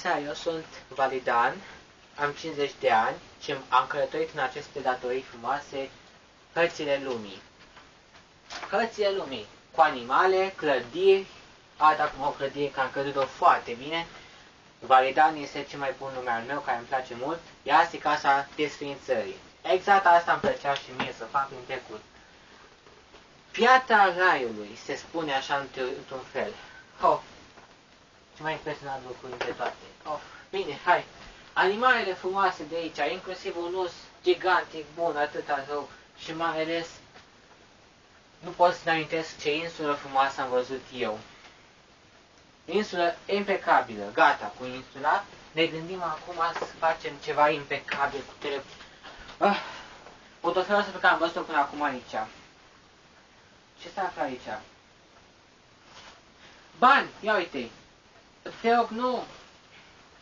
seara, eu sunt Validan, am 50 de ani și am călătorit în aceste datorii frumoase hărțile lumii. Hărțile lumii, cu animale, clădiri, Ada acum o clădire care am căzut-o foarte bine. Validan este cel mai bun nume al meu, care îmi place mult, iar asta e casa desfințării. Exact asta îmi plăcea și mie să fac în trecut. Piatra raiului, se spune așa într-un fel. Oh, ce mai impresionat lucru dintre toate. Oh, bine, hai. Animalele frumoase de aici, inclusiv un us gigantic bun, atâta rău, și mai ales nu pot să-mi amintesc ce insulă frumoasă am văzut eu. Insulă impecabilă, gata cu insula. Ne gândim acum să facem ceva impecabil cu tele... Ah, fotofelul ăsta pe care am văzut-o până acum aici. Ce se află aici? Bani! Ia uite! Te rog, nu!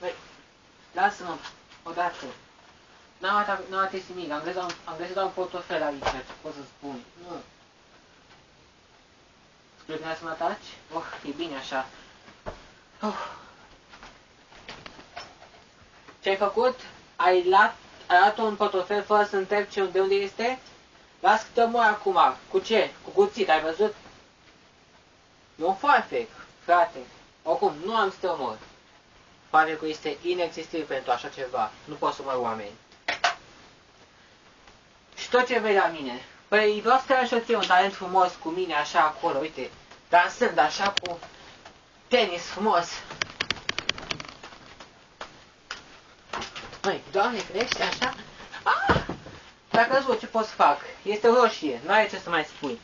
Băi, lasă-mă, odată. N-am atins nimic, am găsit, am găsit un portofel aici, ce pot să spun. Nu. Spune că să mă ataci? Oh, e bine așa. Oh. Ce ai făcut? Ai luat, ai luat un portofel fără să întrebi ce, de unde este? Las că te omor acum. Cu ce? Cu cuțit, ai văzut? E un foarfec, frate. Oricum, nu am să te omor. Foarfecul este inexistibil pentru așa ceva. Nu poți să omor oameni. Și tot ce vei la mine. Păi vreau să te ajut eu un talent frumos cu mine, așa acolo, uite, dansând așa cu tenis frumos. Măi, doamne, crește așa? Ah! Dacă căzut, ce pot să fac? Este roșie, nu ai ce să mai spui.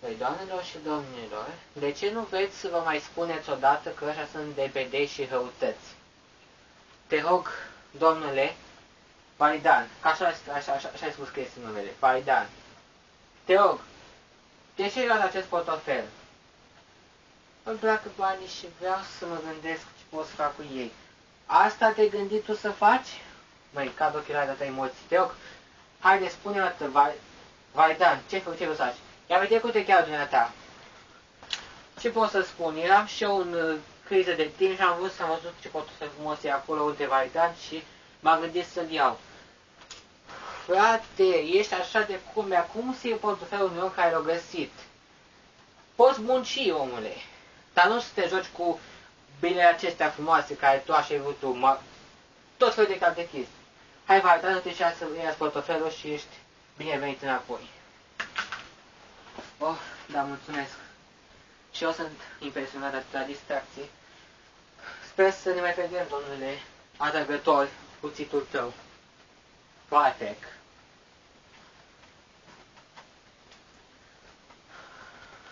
Păi, doamnelor și domnilor, de ce nu vreți să vă mai spuneți odată că așa sunt debedei și răutăți? Te rog, domnule, Validan, așa, așa, așa, așa ai spus că este numele, Validan. Te rog, de ce ai luat acest portofel? Îmi plac banii și vreau să mă gândesc ce pot să fac cu ei. Asta te-ai gândit tu să faci? Măi, cad ochelari de ta emoții. Te rog, haide, spune-o atât, vai, vai, Dan, ce făcut, ce vrei să faci? Ia vede cu te chiar dumneata. Ce pot să spun? Eram și eu în uh, criză de timp și am vrut să am văzut ce pot să frumos e acolo unde Dan și m-am gândit să-l iau. Frate, ești așa de cum cum să iei portofelul meu care l-a găsit? Poți munci, omule. Dar nu să te joci cu binele acestea frumoase care tu așa ai vrut tu, mă, tot felul de catechist. Hai, vai, dă-te și să iei portofelul și ești binevenit înapoi. Oh, da, mulțumesc. Și eu sunt impresionat de atâta distracție. Sper să ne mai vedem, domnule atrăgător, cuțitul tău. Perfect.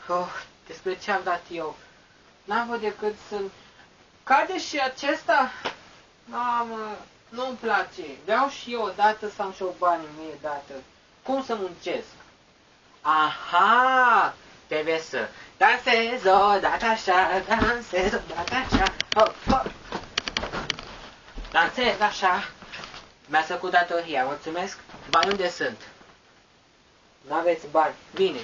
Oh, despre ce am dat eu? N-am văzut decât să... Cade și acesta? Mamă, nu-mi place. Vreau și eu odată să am și o bani mie dată. Cum să muncesc? Aha! Trebuie să dansez o dată așa, dansez o dată așa, hop, hop. Dansez așa. Mi-a făcut datoria, mulțumesc. Bani unde sunt? N-aveți bani. Bine.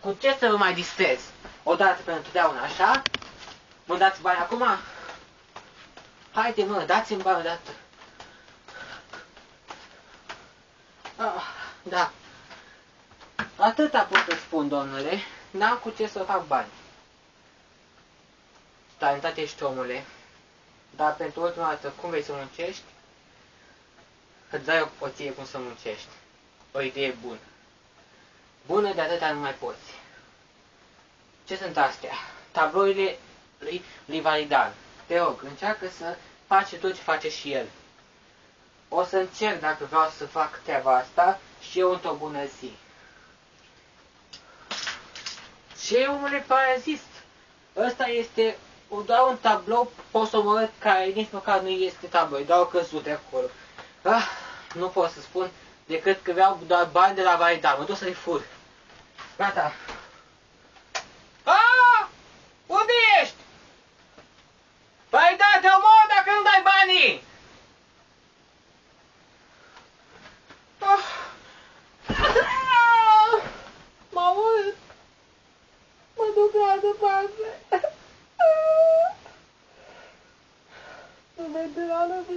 Cu ce să vă mai distrez? Odată pentru totdeauna, așa? Mă dați bani acum? Haide, mă, dați-mi bani odată. Ah, da. Atâta pot să spun, domnule. N-am cu ce să fac bani. Talentat ești, omule. Dar pentru ultima dată, cum vei să muncești? Îți dai o, o ție cum să muncești. O idee bună. Bună de atâta nu mai poți. Ce sunt astea? Tablourile lui, lui Validan. Te rog, încearcă să faci tot ce face și el. O să încerc dacă vreau să fac treaba asta și eu într-o bună zi. Ce omule parazist? Ăsta este doar un tablou posomorât care nici măcar nu este tablou, doar o căzut de acolo. Ah, nu pot să spun decât că vreau doar bani de la Validan. Mă duc să-i fur. Gata.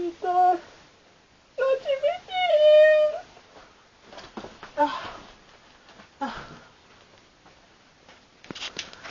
Lisa.